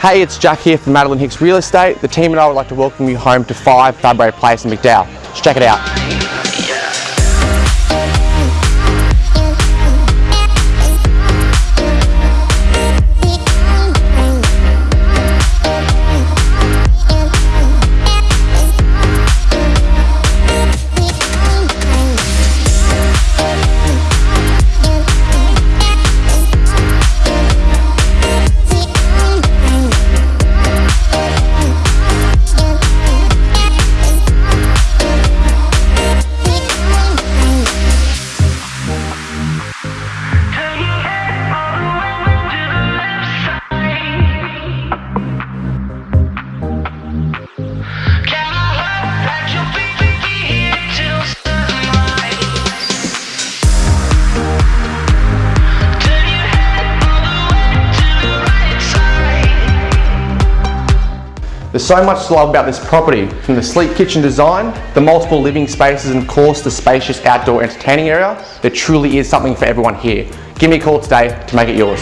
Hey, it's Jack here from Madeline Hicks Real Estate. The team and I would like to welcome you home to 5 Fabray Place in McDowell. Let's check it out. There's so much to love about this property, from the sleek kitchen design, the multiple living spaces and of course the spacious outdoor entertaining area. There truly is something for everyone here. Give me a call today to make it yours.